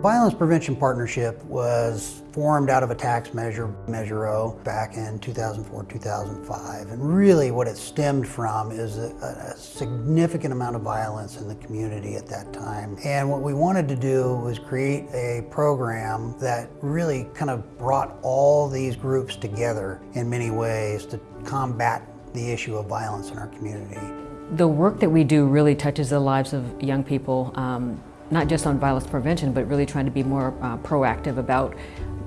Violence Prevention Partnership was formed out of a tax measure, Measure O, back in 2004-2005. And really what it stemmed from is a, a, significant amount of violence in the community at that time. And what we wanted to do was create a program that really kind of brought all these groups together in many ways to combat the issue of violence in our community. The work that we do really touches the lives of young people. Um, not just on violence prevention, but really trying to be more uh, proactive about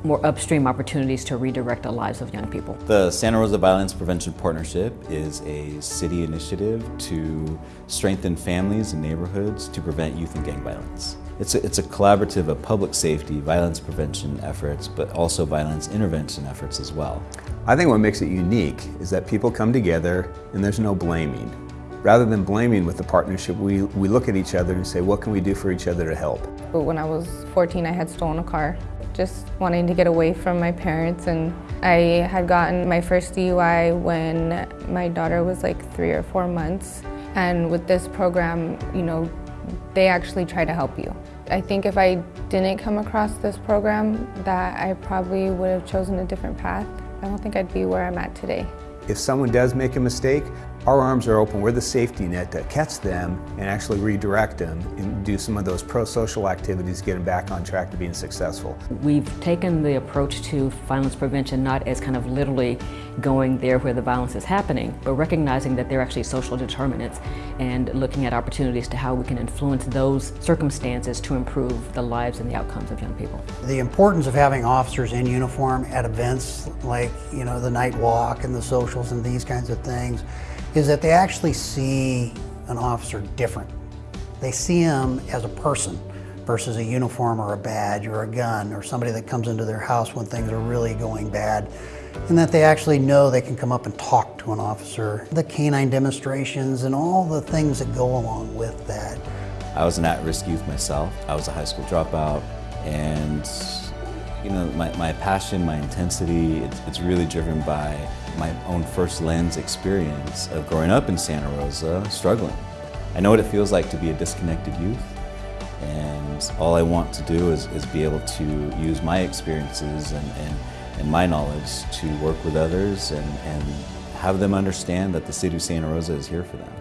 more upstream opportunities to redirect the lives of young people. The Santa Rosa Violence Prevention Partnership is a city initiative to strengthen families and neighborhoods to prevent youth and gang violence. It's a, it's a collaborative of public safety, violence prevention efforts, but also violence intervention efforts as well. I think what makes it unique is that people come together and there's no blaming. Rather than blaming with the partnership, we, we look at each other and say, what can we do for each other to help? When I was 14, I had stolen a car, just wanting to get away from my parents. And I had gotten my first DUI when my daughter was like three or four months. And with this program, you know, they actually try to help you. I think if I didn't come across this program, that I probably would have chosen a different path. I don't think I'd be where I'm at today. If someone does make a mistake, our arms are open. We're the safety net to catch them and actually redirect them and do some of those pro-social activities, get them back on track to being successful. We've taken the approach to violence prevention not as kind of literally going there where the violence is happening, but recognizing that they're actually social determinants and looking at opportunities to how we can influence those circumstances to improve the lives and the outcomes of young people. The importance of having officers in uniform at events like, you know, the night walk and the socials and these kinds of things is that they actually see an officer different. They see him as a person versus a uniform or a badge or a gun or somebody that comes into their house when things are really going bad and that they actually know they can come up and talk to an officer. The canine demonstrations and all the things that go along with that. I was an at-risk youth myself. I was a high school dropout and you know, my, my passion, my intensity, it's, it's really driven by my own first lens experience of growing up in Santa Rosa, struggling. I know what it feels like to be a disconnected youth, and all I want to do is, is be able to use my experiences and, and, and my knowledge to work with others and, and have them understand that the city of Santa Rosa is here for them.